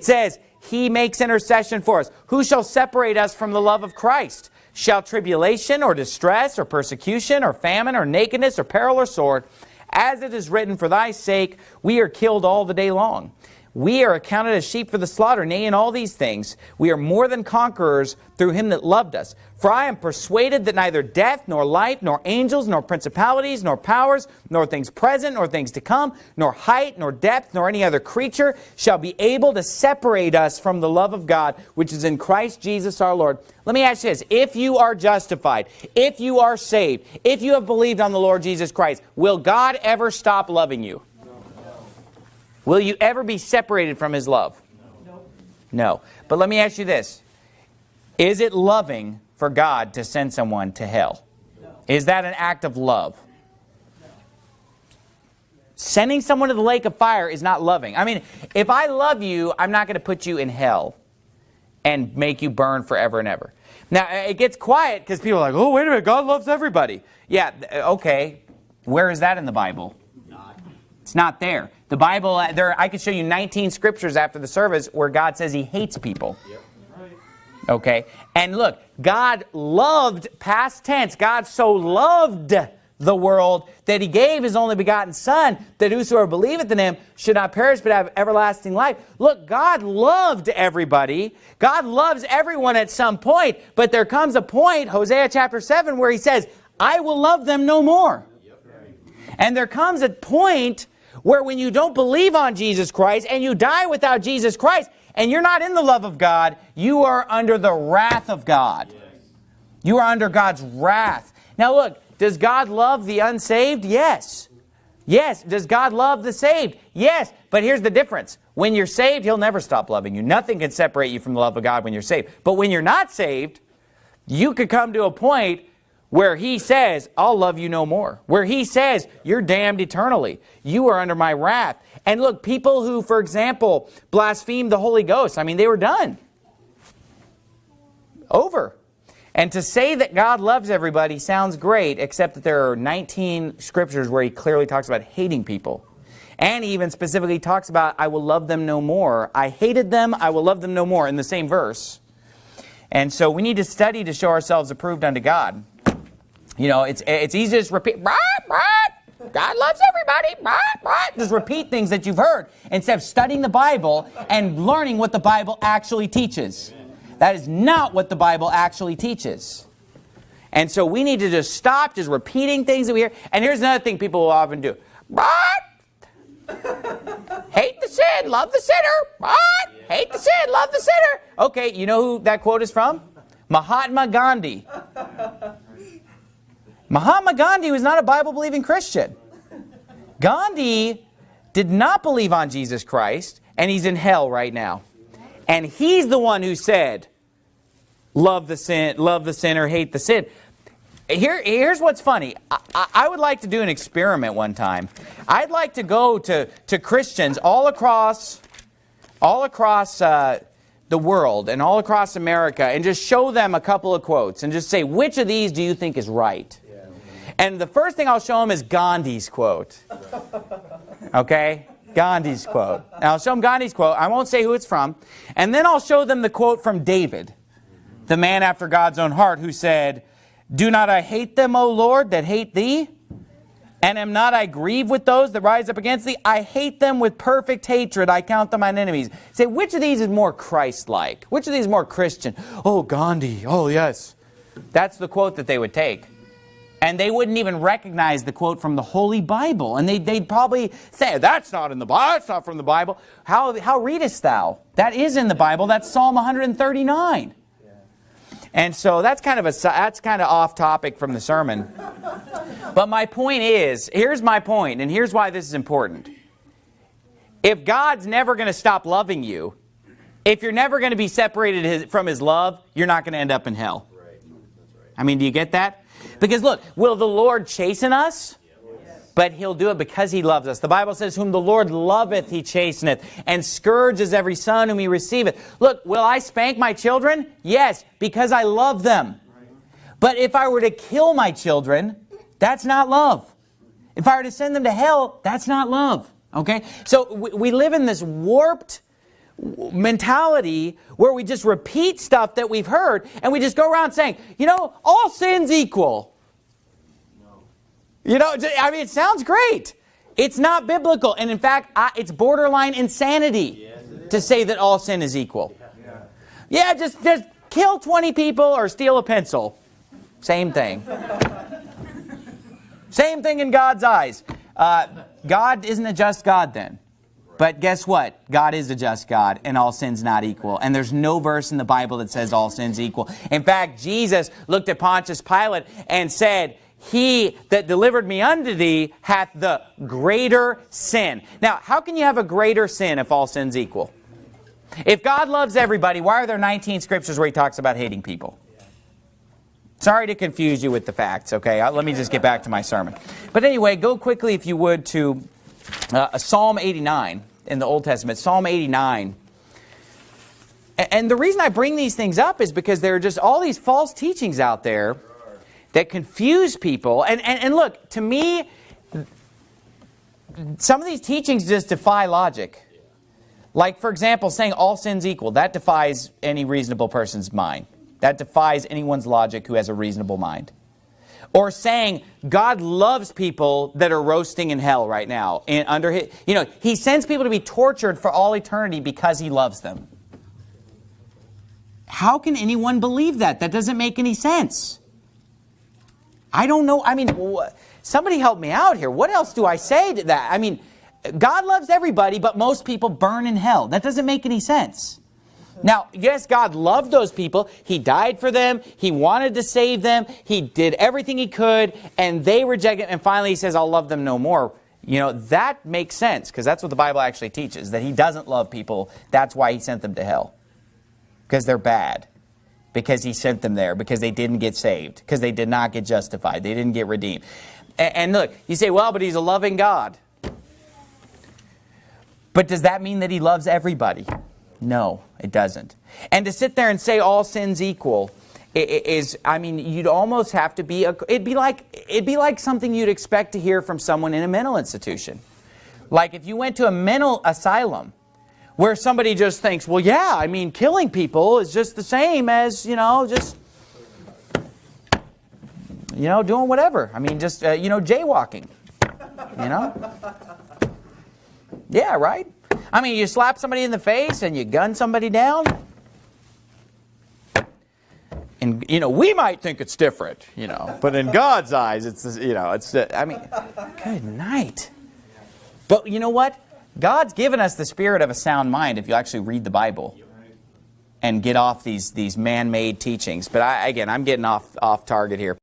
It says, he makes intercession for us. Who shall separate us from the love of Christ? Shall tribulation or distress or persecution or famine or nakedness or peril or sword? As it is written, for thy sake we are killed all the day long. We are accounted as sheep for the slaughter, nay, in all these things, we are more than conquerors through him that loved us. For I am persuaded that neither death, nor life, nor angels, nor principalities, nor powers, nor things present, nor things to come, nor height, nor depth, nor any other creature shall be able to separate us from the love of God, which is in Christ Jesus our Lord. Let me ask you this. If you are justified, if you are saved, if you have believed on the Lord Jesus Christ, will God ever stop loving you? Will you ever be separated from his love? No. No. But let me ask you this. Is it loving for God to send someone to hell? No. Is that an act of love? No. Sending someone to the lake of fire is not loving. I mean, if I love you, I'm not going to put you in hell and make you burn forever and ever. Now, it gets quiet because people are like, oh, wait a minute, God loves everybody. Yeah, okay. Where is that in the Bible? It's not there. The Bible, uh, there, I could show you 19 scriptures after the service where God says he hates people. Yep. Okay? And look, God loved, past tense, God so loved the world that he gave his only begotten son that whosoever believeth in him should not perish but have everlasting life. Look, God loved everybody. God loves everyone at some point, but there comes a point, Hosea chapter 7, where he says, I will love them no more. And there comes a point where when you don't believe on Jesus Christ and you die without Jesus Christ and you're not in the love of God, you are under the wrath of God. You are under God's wrath. Now look, does God love the unsaved? Yes. Yes. Does God love the saved? Yes. But here's the difference. When you're saved, He'll never stop loving you. Nothing can separate you from the love of God when you're saved. But when you're not saved, you could come to a point where he says, I'll love you no more. Where he says, you're damned eternally. You are under my wrath. And look, people who, for example, blaspheme the Holy Ghost, I mean, they were done. Over. And to say that God loves everybody sounds great, except that there are 19 scriptures where he clearly talks about hating people. And he even specifically talks about, I will love them no more. I hated them, I will love them no more, in the same verse. And so we need to study to show ourselves approved unto God. You know, it's it's easy to just repeat, bah, bah, God loves everybody, bah, bah. just repeat things that you've heard instead of studying the Bible and learning what the Bible actually teaches. That is not what the Bible actually teaches. And so we need to just stop just repeating things that we hear. And here's another thing people will often do. Hate the sin, love the sinner. Hate the sin, love the sinner. Okay, you know who that quote is from? Mahatma Gandhi. Mahatma Gandhi was not a Bible-believing Christian. Gandhi did not believe on Jesus Christ, and he's in hell right now. And he's the one who said, love the sin, love the sinner, hate the sin. Here, here's what's funny. I, I, would like to do an experiment one time. I'd like to go to, to Christians all across, all across uh, the world and all across America and just show them a couple of quotes and just say, which of these do you think is right? And the first thing I'll show them is Gandhi's quote. Okay? Gandhi's quote. Now I'll show them Gandhi's quote. I won't say who it's from. And then I'll show them the quote from David, the man after God's own heart, who said, Do not I hate them, O Lord, that hate thee? And am not I grieved with those that rise up against thee? I hate them with perfect hatred. I count them mine enemies. Say, which of these is more Christ-like? Which of these is more Christian? Oh, Gandhi. Oh, yes. That's the quote that they would take. And they wouldn't even recognize the quote from the Holy Bible. And they'd, they'd probably say, that's not in the Bible, that's not from the Bible. How, how readest thou? That is in the Bible, that's Psalm 139. And so that's kind of a that's kind of off topic from the sermon. But my point is, here's my point, and here's why this is important. If God's never going to stop loving you, if you're never going to be separated from his love, you're not going to end up in hell. I mean, do you get that? Because look, will the Lord chasten us? But he'll do it because he loves us. The Bible says, whom the Lord loveth, he chasteneth, and scourges every son whom he receiveth. Look, will I spank my children? Yes, because I love them. But if I were to kill my children, that's not love. If I were to send them to hell, that's not love. Okay? So we live in this warped mentality where we just repeat stuff that we've heard and we just go around saying, you know, all sins equal. You know, I mean, it sounds great. It's not biblical. And in fact, I, it's borderline insanity Yes, it to say that all sin is equal. Yeah, just, just kill 20 people or steal a pencil. Same thing. Same thing in God's eyes. Uh, God isn't a just God then. But guess what? God is a just God, and all sin's not equal. And there's no verse in the Bible that says all sin's equal. In fact, Jesus looked at Pontius Pilate and said, He that delivered me unto thee hath the greater sin. Now, how can you have a greater sin if all sin's equal? If God loves everybody, why are there 19 scriptures where he talks about hating people? Sorry to confuse you with the facts, okay? Uh, Let me just get back to my sermon. But anyway, go quickly, if you would, to uh, Psalm 89 in the Old Testament. Psalm 89. And the reason I bring these things up is because there are just all these false teachings out there that confuse people. And, and, and look, to me, some of these teachings just defy logic. Like, for example, saying all sins equal, that defies any reasonable person's mind. That defies anyone's logic who has a reasonable mind. Or saying God loves people that are roasting in hell right now. And under his, you know, he sends people to be tortured for all eternity because he loves them. How can anyone believe that? That doesn't make any sense. I don't know. I mean, somebody help me out here. What else do I say to that? I mean, God loves everybody, but most people burn in hell. That doesn't make any sense. Now, yes, God loved those people. He died for them. He wanted to save them. He did everything he could, and they rejected him. And finally, he says, I'll love them no more. You know, that makes sense, because that's what the Bible actually teaches, that he doesn't love people. That's why he sent them to hell, because they're bad because he sent them there, because they didn't get saved, because they did not get justified, they didn't get redeemed. And, and look, you say, well, but he's a loving God. But does that mean that he loves everybody? No, it doesn't. And to sit there and say all sins equal is, I mean, you'd almost have to be, a, it'd be like, it'd be like something you'd expect to hear from someone in a mental institution. Like if you went to a mental asylum where somebody just thinks, well, yeah, I mean, killing people is just the same as, you know, just, you know, doing whatever. I mean, just, uh, you know, jaywalking, you know? Yeah, right? I mean, you slap somebody in the face and you gun somebody down. And, you know, we might think it's different, you know, but in God's eyes, it's, you know, it's, I mean, good night. But you know what? God's given us the spirit of a sound mind if you actually read the Bible and get off these, these man-made teachings. But I, again, I'm getting off, off target here.